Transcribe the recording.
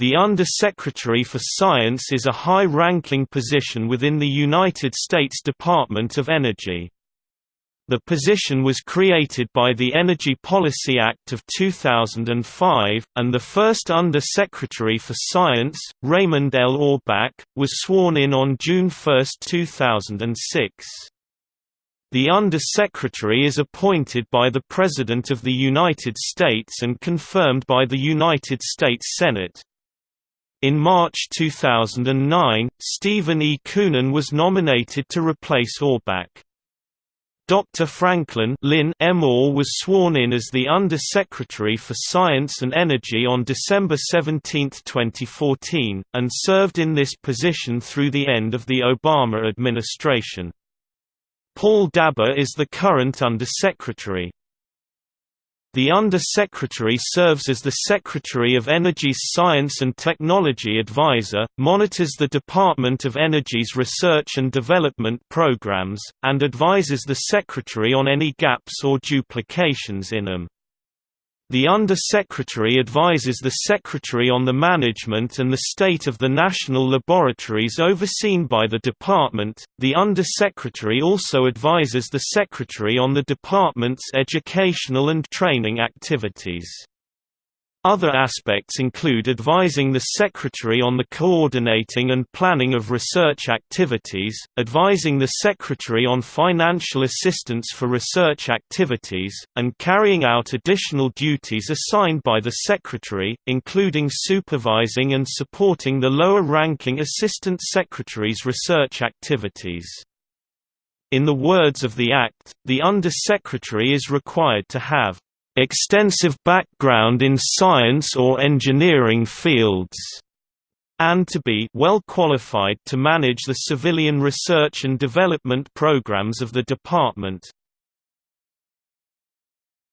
The Under-Secretary for Science is a high-ranking position within the United States Department of Energy. The position was created by the Energy Policy Act of 2005, and the first Under-Secretary for Science, Raymond L. Orbach, was sworn in on June 1, 2006. The Under-Secretary is appointed by the President of the United States and confirmed by the United States Senate. In March 2009, Stephen E. Koonin was nominated to replace Orbach. Dr. Franklin Lynn M. Orr was sworn in as the Under-Secretary for Science and Energy on December 17, 2014, and served in this position through the end of the Obama administration. Paul Dabbar is the current Under-Secretary. The Under-Secretary serves as the Secretary of Energy's Science and Technology Advisor, monitors the Department of Energy's research and development programs, and advises the Secretary on any gaps or duplications in them. The Under-Secretary advises the Secretary on the management and the state of the national laboratories overseen by the Department. The Under-Secretary also advises the Secretary on the Department's educational and training activities. Other aspects include advising the Secretary on the coordinating and planning of research activities, advising the Secretary on financial assistance for research activities, and carrying out additional duties assigned by the Secretary, including supervising and supporting the lower-ranking Assistant Secretary's research activities. In the words of the Act, the Under-Secretary is required to have extensive background in science or engineering fields, and to be well qualified to manage the civilian research and development programs of the department.